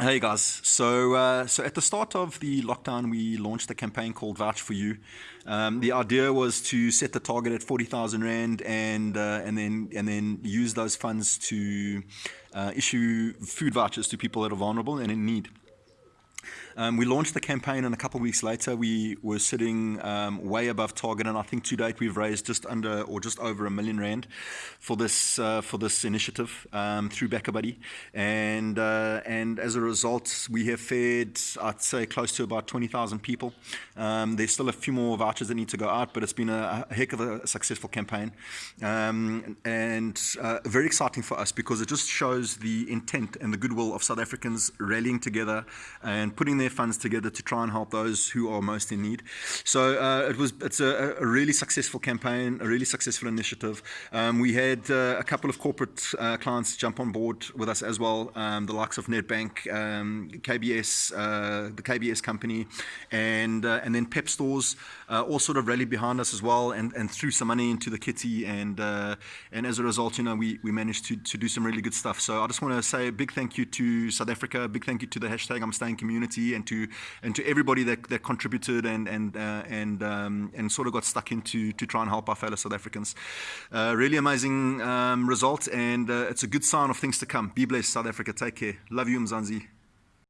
Hey guys, so uh, so at the start of the lockdown, we launched a campaign called Vouch for You. Um, the idea was to set the target at forty thousand rand, and uh, and then and then use those funds to uh, issue food vouchers to people that are vulnerable and in need. Um, we launched the campaign, and a couple of weeks later, we were sitting um, way above target. And I think to date, we've raised just under or just over a million rand for this uh, for this initiative um, through BackaBuddy. And uh, and as a result, we have fed, I'd say, close to about 20,000 people. Um, there's still a few more vouchers that need to go out, but it's been a, a heck of a successful campaign, um, and uh, very exciting for us because it just shows the intent and the goodwill of South Africans rallying together and putting their funds together to try and help those who are most in need. So uh, it was it's a, a, really successful campaign, a really successful initiative. Um, we had uh, a couple of corporate uh, clients jump on board with us as well, um, the likes of Nedbank, um, KBS, uh, the KBS company, and uh, and then Pep stores uh, all sort of rallied behind us as well, and, and threw some money into the kitty, and and as a result, you know, we we managed to to do some really good stuff. So I just want to say a big thank you to South Africa, big thank you to the hashtag I'm Staying community and to and to everybody that, that contributed and and uh, and um, and sort of got stuck into to try and help our fellow South Africans. Uh, really amazing um, result, and uh, it's a good sign of things to come. Be blessed, South Africa. Take care. Love you, Mzansi.